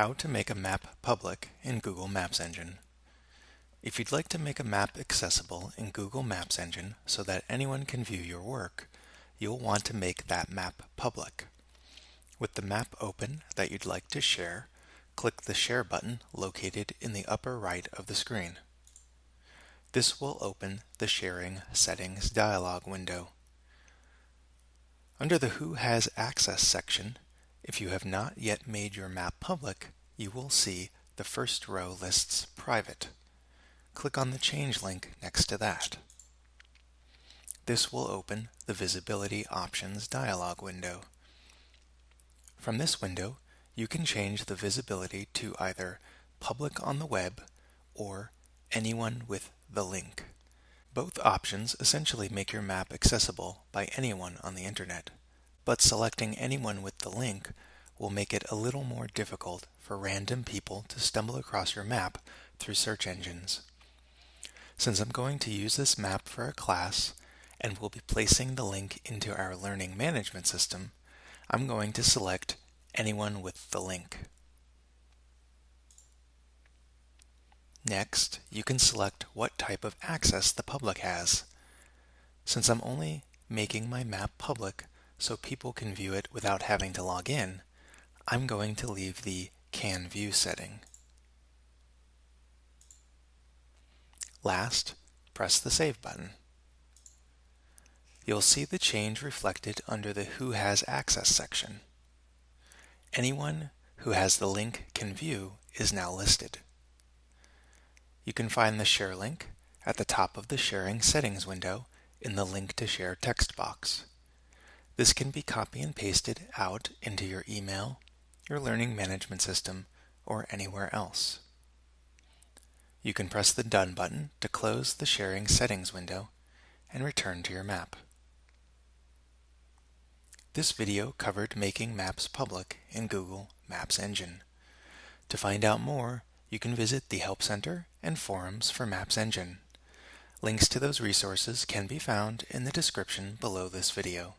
How to make a map public in Google Maps Engine. If you'd like to make a map accessible in Google Maps Engine so that anyone can view your work, you'll want to make that map public. With the map open that you'd like to share, click the Share button located in the upper right of the screen. This will open the Sharing Settings dialog window. Under the Who Has Access section, if you have not yet made your map public, you will see the first row lists private. Click on the Change link next to that. This will open the Visibility Options dialog window. From this window, you can change the visibility to either Public on the web or Anyone with the link. Both options essentially make your map accessible by anyone on the internet but selecting anyone with the link will make it a little more difficult for random people to stumble across your map through search engines. Since I'm going to use this map for a class and will be placing the link into our learning management system, I'm going to select anyone with the link. Next, you can select what type of access the public has. Since I'm only making my map public, so people can view it without having to log in, I'm going to leave the Can View setting. Last, press the Save button. You'll see the change reflected under the Who Has Access section. Anyone who has the link can view is now listed. You can find the share link at the top of the Sharing Settings window in the Link to Share text box. This can be copy and pasted out into your email, your learning management system, or anywhere else. You can press the Done button to close the Sharing Settings window and return to your map. This video covered making maps public in Google Maps Engine. To find out more, you can visit the Help Center and forums for Maps Engine. Links to those resources can be found in the description below this video.